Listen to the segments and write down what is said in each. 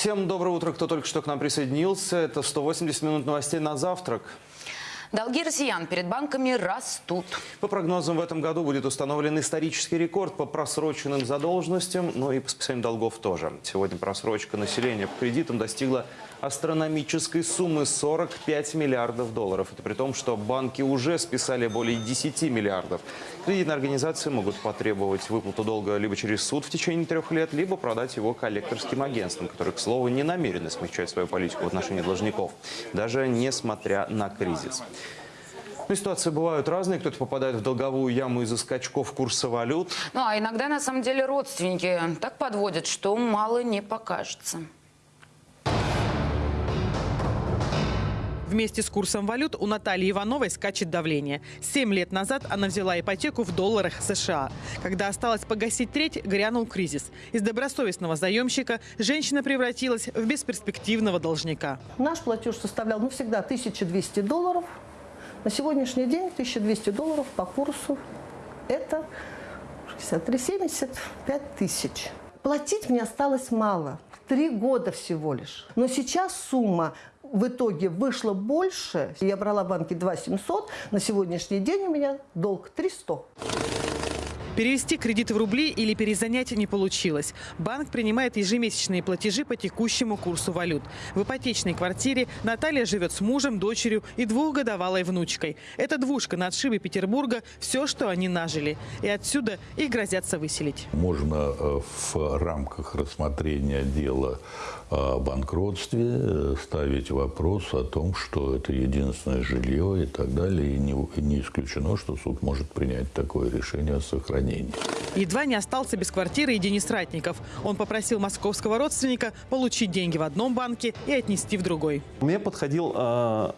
Всем доброе утро, кто только что к нам присоединился. Это 180 минут новостей на завтрак. Долги россиян перед банками растут. По прогнозам, в этом году будет установлен исторический рекорд по просроченным задолженностям, но и по списанию долгов тоже. Сегодня просрочка населения по кредитам достигла астрономической суммы 45 миллиардов долларов. Это при том, что банки уже списали более 10 миллиардов. Кредитные организации могут потребовать выплату долга либо через суд в течение трех лет, либо продать его коллекторским агентствам, которые, к слову, не намерены смягчать свою политику в отношении должников, даже несмотря на кризис. Ну, ситуации бывают разные. Кто-то попадает в долговую яму из-за скачков курса валют. Ну, а иногда, на самом деле, родственники так подводят, что мало не покажется. Вместе с курсом валют у Натальи Ивановой скачет давление. Семь лет назад она взяла ипотеку в долларах США. Когда осталось погасить треть, грянул кризис. Из добросовестного заемщика женщина превратилась в бесперспективного должника. Наш платеж составлял, ну, всегда 1200 долларов. На сегодняшний день 1200 долларов по курсу – это 63,75 тысяч. Платить мне осталось мало. Три года всего лишь. Но сейчас сумма в итоге вышла больше. Я брала в банке 2 700. На сегодняшний день у меня долг 300. Перевести кредиты в рубли или перезанять не получилось. Банк принимает ежемесячные платежи по текущему курсу валют. В ипотечной квартире Наталья живет с мужем, дочерью и двухгодовалой внучкой. Это двушка на отшибе Петербурга – все, что они нажили. И отсюда их грозятся выселить. Можно э, в рамках рассмотрения дела о банкротстве э, ставить вопрос о том, что это единственное жилье и так далее. И не исключено, что суд может принять такое решение о сохранении сохранения. Едва не остался без квартиры и Денис Ратников. Он попросил московского родственника получить деньги в одном банке и отнести в другой. Мне подходил э,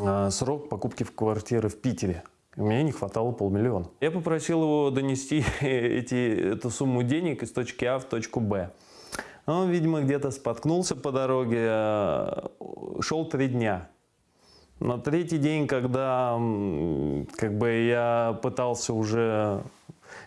э, срок покупки в квартиры в Питере. Мне не хватало полмиллиона. Я попросил его донести эти, эту сумму денег из точки А в точку Б. Он, видимо, где-то споткнулся по дороге, шел три дня. На третий день, когда как бы я пытался уже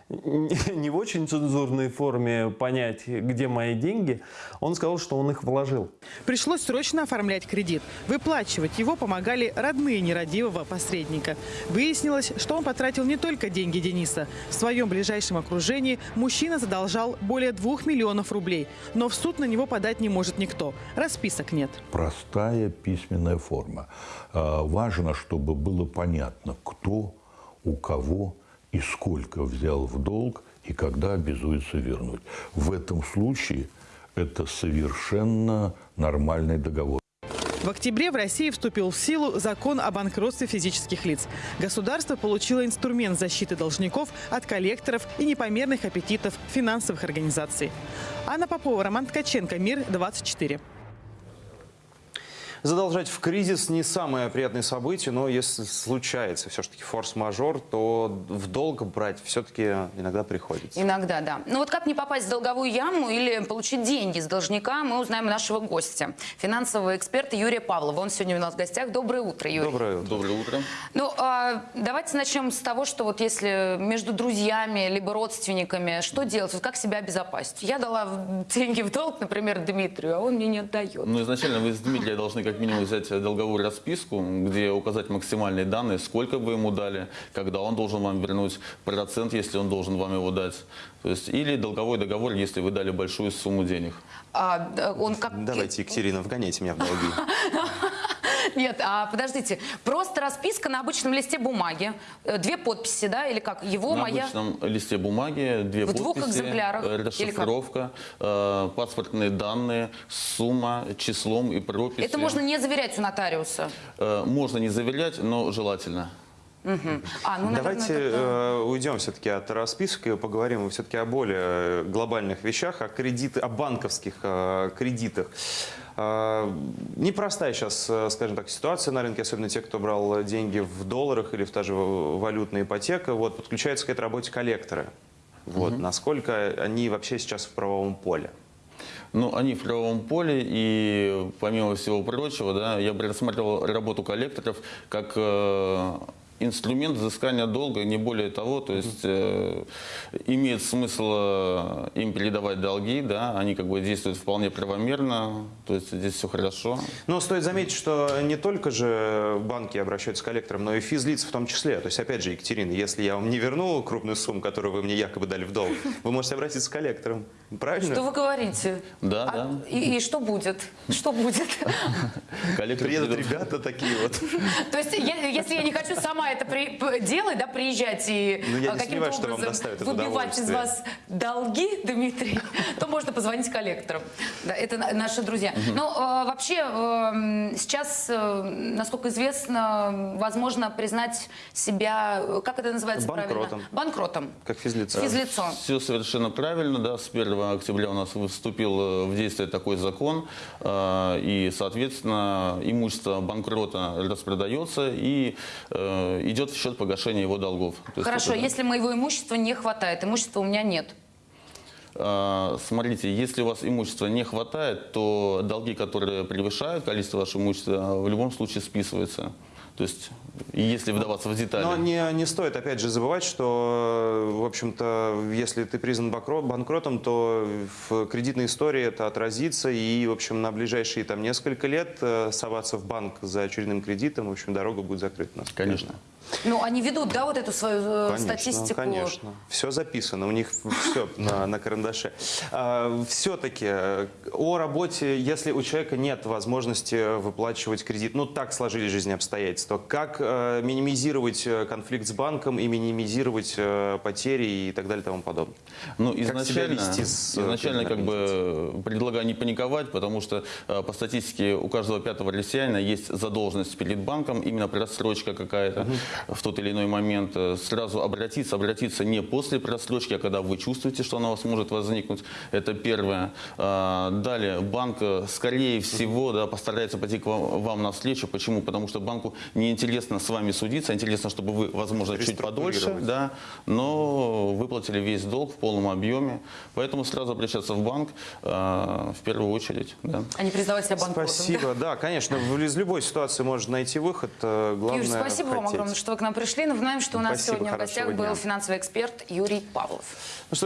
не в очень цензурной форме понять, где мои деньги, он сказал, что он их вложил. Пришлось срочно оформлять кредит. Выплачивать его помогали родные нерадивого посредника. Выяснилось, что он потратил не только деньги Дениса. В своем ближайшем окружении мужчина задолжал более двух миллионов рублей. Но в суд на него подать не может никто. Расписок нет. Простая письменная форма. А, важно, чтобы было понятно, кто у кого и сколько взял в долг и когда обязуется вернуть. В этом случае это совершенно нормальный договор. В октябре в России вступил в силу закон о банкротстве физических лиц. Государство получило инструмент защиты должников от коллекторов и непомерных аппетитов финансовых организаций. Анна Попова, Роман Ткаченко, Мир 24. Задолжать в кризис не самое приятное событие, но если случается все-таки форс-мажор, то в долг брать все-таки иногда приходится. Иногда, да. Ну вот как не попасть в долговую яму или получить деньги с должника, мы узнаем у нашего гостя, финансового эксперта Юрия Павлова. Он сегодня у нас в гостях. Доброе утро, Юрий. Доброе утро. Доброе утро. Ну, а, давайте начнем с того, что вот если между друзьями либо родственниками, что делать? Вот как себя обезопасить? Я дала деньги в долг, например, Дмитрию, а он мне не отдает. Ну, изначально вы с Дмитрия должны как минимум взять долговую расписку, где указать максимальные данные, сколько вы ему дали, когда он должен вам вернуть, процент, если он должен вам его дать. То есть, или долговой договор, если вы дали большую сумму денег. А, он как... Давайте, Екатерина, вгоняйте меня в долги. Нет, а подождите, просто расписка на обычном листе бумаги, э, две подписи, да, или как? Его, на моя... обычном листе бумаги, две В подписи, двух экземплярах? э, расшифровка, э, паспортные данные, сумма, числом и прописью. Это можно не заверять у нотариуса? Э, можно не заверять, но желательно. Угу. А, ну, наверное, Давайте это- э, уйдем все-таки от расписок и поговорим все-таки о более глобальных вещах, о, кредит, о банковских э, кредитах. Э, непростая сейчас, э, скажем так, ситуация на рынке, особенно те, кто брал деньги в долларах или в та же валютная ипотека. Вот, подключаются к этой работе коллекторы. Вот, Насколько они вообще сейчас в правовом поле? Ну, они в правовом поле, и помимо всего прочего, да, я бы рассматривал работу коллекторов как э, инструмент взыскания долга, не более того. То есть э, имеет смысл э, им передавать долги, да, они как бы действуют вполне правомерно, то есть здесь все хорошо. Но стоит заметить, что не только же банки обращаются к коллекторам, но и физлицы в том числе. То есть, опять же, Екатерина, если я вам не верну крупную сумму, которую вы мне якобы дали в долг, вы можете обратиться к коллекторам. Правильно? Что вы говорите? Да, А- да. И, и что будет? Что будет? Коллектор Приедут ребята такие вот. То есть, если я не хочу сама это при- делать, да, приезжать и Ну, а, каким-то сомневаюсь, что вам образом выбивать из вас долги, Дмитрий, то можно позвонить коллекторам. Да, это на- наши друзья. Но э, вообще э, сейчас, э, насколько известно, возможно признать себя, э, как это называется Банкротом. правильно? Банкротом. Как физлица. Физлицо. Все совершенно правильно, да, с 1 октября у нас вступил э, в действие такой закон, э, и, соответственно, имущество банкрота распродается и э, идет в счет погашения его долгов. То есть Хорошо, это, да. если моего имущества не хватает, имущества у меня нет. А, Смотрите, если у вас имущества не хватает, то долги, которые превышают количество вашего имущества, в любом случае списываются. То есть, если вдаваться в детали. Но не, не стоит, опять же, забывать, что, в общем-то, если ты признан банкро- банкротом, то в кредитной истории это отразится, и, в общем, на ближайшие там несколько лет э, соваться в банк за очередным кредитом, в общем, дорога будет закрыта. Конечно. Ну, они ведут, да, вот эту свою э, Конечно, статистику. конечно. Все записано, у них все на, на карандаше. Все-таки о работе, если у человека нет возможности выплачивать кредит, ну так сложились жизненные обстоятельства, как э, минимизировать э, конфликт с банком и минимизировать э, потери и так далее и тому подобное? Ну, изначально, вести с, э, изначально как бы предлагаю не паниковать, потому что э, по статистике у каждого пятого россиянина есть задолженность перед банком, именно просрочка какая-то в тот или иной момент. Э, Сразу обратиться, обратиться не после просрочки, а когда вы чувствуете, что она у вас может возникнуть. Это первое. А, Далее, банк, э, скорее всего, да, постарается пойти к вам, вам навстречу. Почему? Потому что банку неинтересно с вами судиться, интересно, чтобы вы, возможно, чуть подольше, да, но выплатили весь долг в полном объеме. Поэтому сразу обращаться в банк э, в первую очередь. Да. А не признавать себя банкротом. Спасибо, да, конечно, в- из любой ситуации можно найти выход. Главное Юрий, спасибо вам хотеть. огромное, что вы к нам пришли. Напоминаем, что у нас Спасибо, сегодня в гостях был дня. финансовый эксперт Юрий Павлов. Ну что